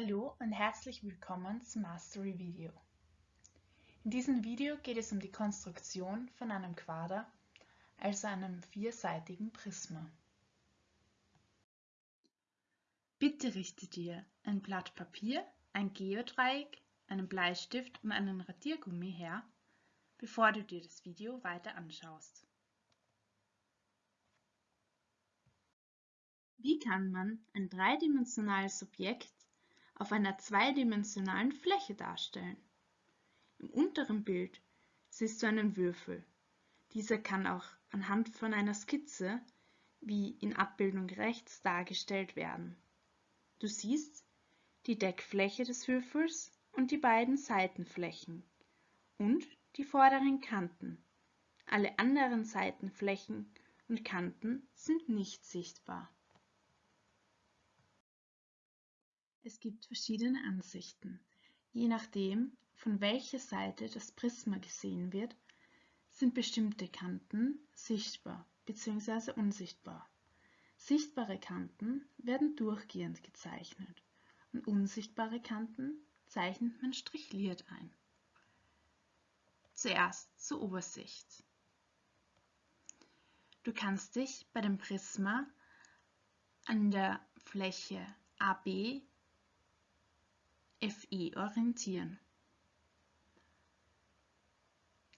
Hallo und herzlich willkommen zum Mastery Video. In diesem Video geht es um die Konstruktion von einem Quader, also einem vierseitigen Prisma. Bitte richte dir ein Blatt Papier, ein Geodreieck, einen Bleistift und einen Radiergummi her, bevor du dir das Video weiter anschaust. Wie kann man ein dreidimensionales Objekt auf einer zweidimensionalen Fläche darstellen. Im unteren Bild siehst du einen Würfel. Dieser kann auch anhand von einer Skizze, wie in Abbildung rechts, dargestellt werden. Du siehst die Deckfläche des Würfels und die beiden Seitenflächen und die vorderen Kanten. Alle anderen Seitenflächen und Kanten sind nicht sichtbar. Es gibt verschiedene Ansichten. Je nachdem, von welcher Seite das Prisma gesehen wird, sind bestimmte Kanten sichtbar bzw. unsichtbar. Sichtbare Kanten werden durchgehend gezeichnet und unsichtbare Kanten zeichnet man strichliert ein. Zuerst zur Obersicht. Du kannst dich bei dem Prisma an der Fläche AB FE orientieren.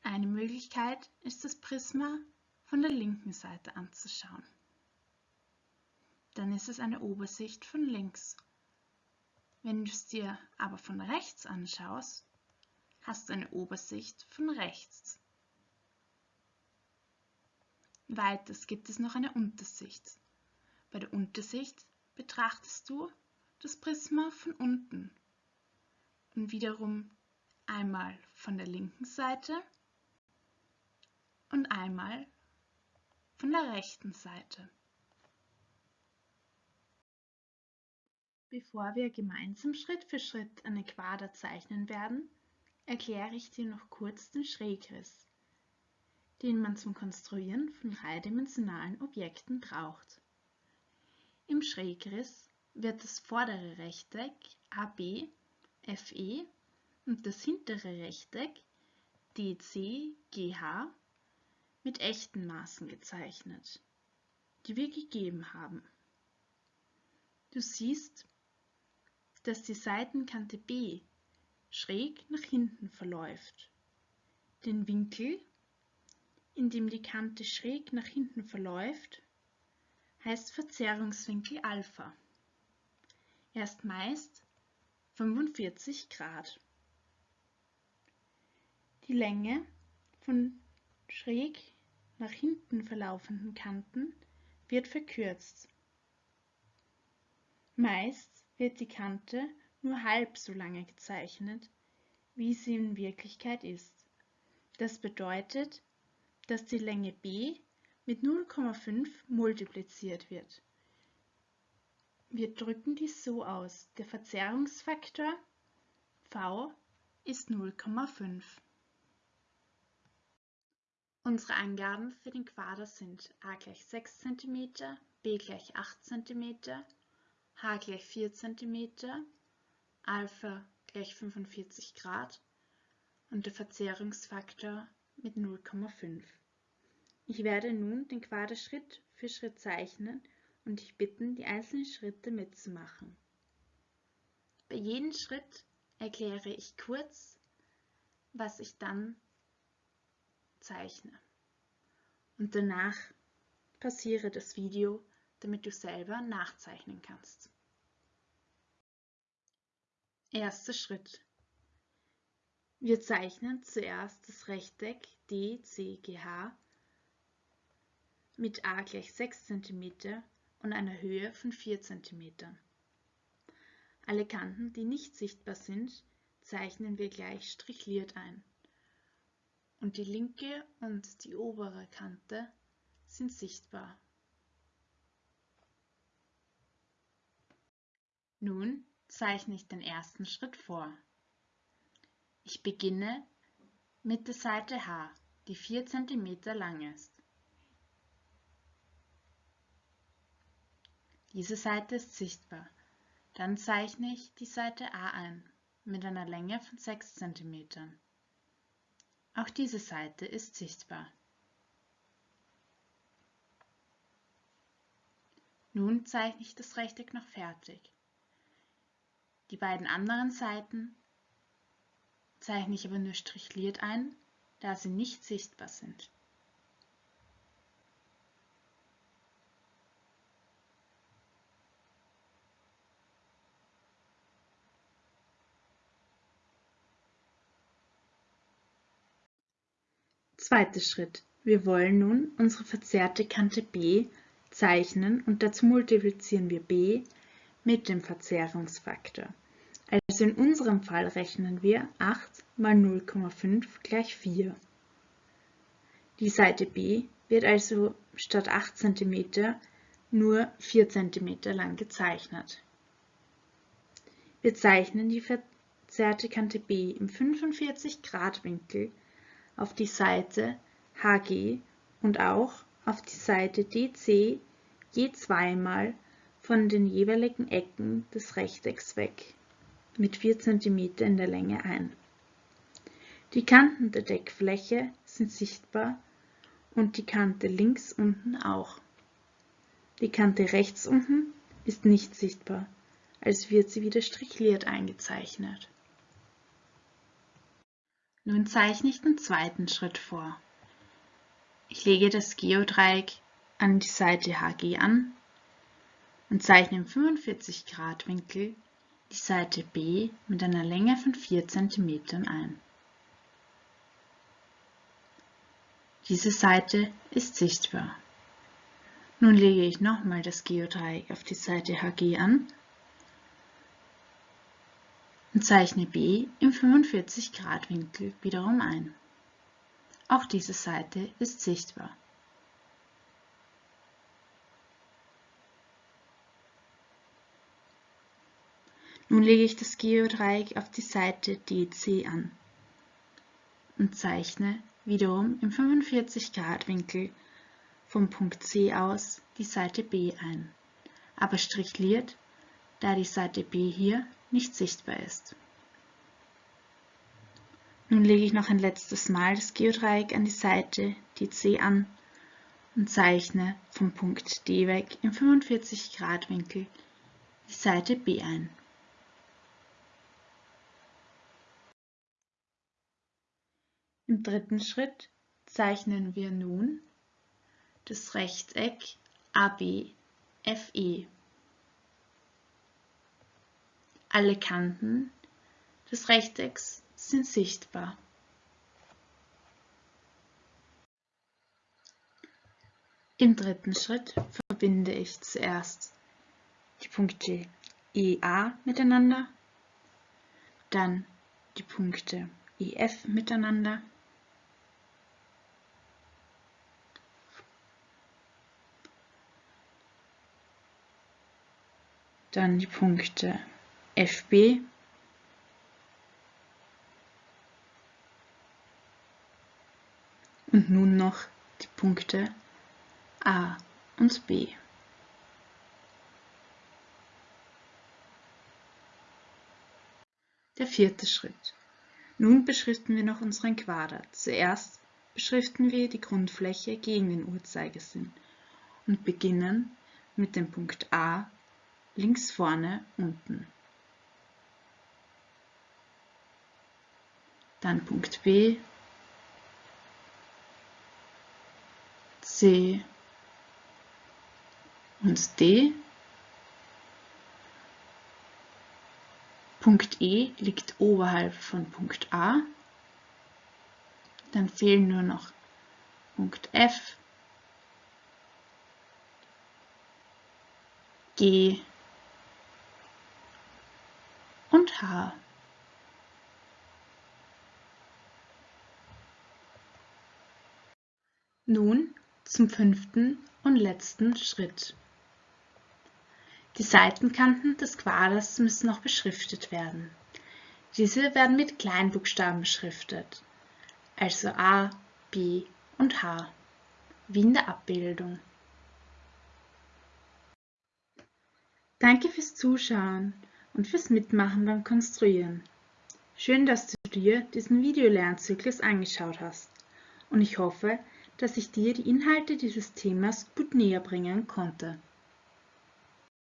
Eine Möglichkeit ist das Prisma von der linken Seite anzuschauen. Dann ist es eine Obersicht von links. Wenn du es dir aber von rechts anschaust, hast du eine Obersicht von rechts. Weiters gibt es noch eine Untersicht. Bei der Untersicht betrachtest du das Prisma von unten und wiederum einmal von der linken Seite und einmal von der rechten Seite. Bevor wir gemeinsam Schritt für Schritt eine Quader zeichnen werden, erkläre ich dir noch kurz den Schrägriss, den man zum Konstruieren von dreidimensionalen Objekten braucht. Im Schrägriss wird das vordere Rechteck AB FE und das hintere Rechteck DCGH mit echten Maßen gezeichnet, die wir gegeben haben. Du siehst, dass die Seitenkante B schräg nach hinten verläuft. Den Winkel, in dem die Kante schräg nach hinten verläuft, heißt Verzerrungswinkel Alpha. Er ist meist 45 Grad. Die Länge von schräg nach hinten verlaufenden Kanten wird verkürzt. Meist wird die Kante nur halb so lange gezeichnet, wie sie in Wirklichkeit ist. Das bedeutet, dass die Länge b mit 0,5 multipliziert wird. Wir drücken dies so aus. Der Verzerrungsfaktor v ist 0,5. Unsere Angaben für den Quader sind a gleich 6 cm, b gleich 8 cm, h gleich 4 cm, Alpha gleich 45 Grad und der Verzerrungsfaktor mit 0,5. Ich werde nun den Quader Schritt für Schritt zeichnen und dich bitten, die einzelnen Schritte mitzumachen. Bei jedem Schritt erkläre ich kurz, was ich dann zeichne. Und danach passiere das Video, damit du selber nachzeichnen kannst. Erster Schritt. Wir zeichnen zuerst das Rechteck DCGH mit a gleich 6 cm und einer Höhe von 4 cm. Alle Kanten, die nicht sichtbar sind, zeichnen wir gleich strichliert ein. Und die linke und die obere Kante sind sichtbar. Nun zeichne ich den ersten Schritt vor. Ich beginne mit der Seite H, die 4 cm lang ist. Diese Seite ist sichtbar. Dann zeichne ich die Seite A ein mit einer Länge von 6 cm. Auch diese Seite ist sichtbar. Nun zeichne ich das Rechteck noch fertig. Die beiden anderen Seiten zeichne ich aber nur strichliert ein, da sie nicht sichtbar sind. Zweiter Schritt. Wir wollen nun unsere verzerrte Kante B zeichnen und dazu multiplizieren wir b mit dem Verzerrungsfaktor. Also in unserem Fall rechnen wir 8 mal 0,5 gleich 4. Die Seite B wird also statt 8 cm nur 4 cm lang gezeichnet. Wir zeichnen die verzerrte Kante B im 45 Grad Winkel auf die Seite HG und auch auf die Seite DC je zweimal von den jeweiligen Ecken des Rechtecks weg mit 4 cm in der Länge ein. Die Kanten der Deckfläche sind sichtbar und die Kante links unten auch. Die Kante rechts unten ist nicht sichtbar, als wird sie wieder strichliert eingezeichnet. Nun zeichne ich den zweiten Schritt vor. Ich lege das Geodreieck an die Seite HG an und zeichne im 45 Grad Winkel die Seite B mit einer Länge von 4 cm ein. Diese Seite ist sichtbar. Nun lege ich nochmal das Geodreieck auf die Seite HG an und zeichne B im 45 Grad Winkel wiederum ein. Auch diese Seite ist sichtbar. Nun lege ich das Geodreieck auf die Seite DC an und zeichne wiederum im 45 Grad Winkel vom Punkt C aus die Seite B ein, aber strichliert, da die Seite B hier nicht sichtbar ist. Nun lege ich noch ein letztes Mal das Geodreieck an die Seite DC an und zeichne vom Punkt D weg im 45 Grad Winkel die Seite B ein. Im dritten Schritt zeichnen wir nun das Rechteck ABFE. Alle Kanten des Rechtecks sind sichtbar. Im dritten Schritt verbinde ich zuerst die Punkte EA miteinander, dann die Punkte EF miteinander, dann die Punkte FB und nun noch die Punkte A und B. Der vierte Schritt. Nun beschriften wir noch unseren Quader. Zuerst beschriften wir die Grundfläche gegen den Uhrzeigersinn und beginnen mit dem Punkt A links vorne unten. Dann Punkt B, C und D. Punkt E liegt oberhalb von Punkt A. Dann fehlen nur noch Punkt F, G und H. Nun zum fünften und letzten Schritt. Die Seitenkanten des Quaders müssen noch beschriftet werden. Diese werden mit Kleinbuchstaben beschriftet, also A, B und H, wie in der Abbildung. Danke fürs Zuschauen und fürs Mitmachen beim Konstruieren. Schön, dass du dir diesen Videolernzyklus angeschaut hast und ich hoffe, dass ich dir die Inhalte dieses Themas gut näher bringen konnte.